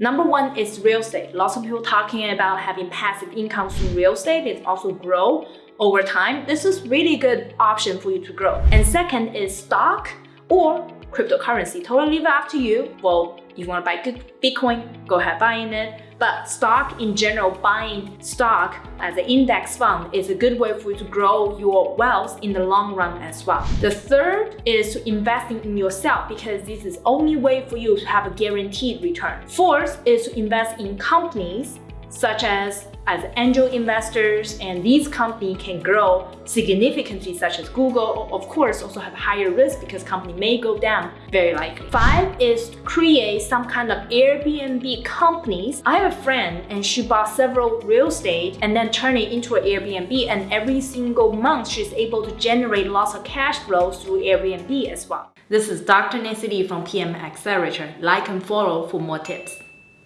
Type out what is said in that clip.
Number one is real estate. Lots of people talking about having passive income through real estate. It also grow over time. This is really good option for you to grow. And second is stock or cryptocurrency. Totally leave it up to you. Well, you want to buy Bitcoin, go ahead buying it. But stock in general, buying stock as an index fund is a good way for you to grow your wealth in the long run as well. The third is to investing in yourself because this is only way for you to have a guaranteed return. Fourth is to invest in companies such as as angel investors and these companies can grow significantly such as Google of course also have higher risk because company may go down very likely. Five is create some kind of Airbnb companies. I have a friend and she bought several real estate and then turn it into an Airbnb and every single month she's able to generate lots of cash flow through Airbnb as well. This is Dr. Nancy Lee from PM Accelerator. Like and follow for more tips.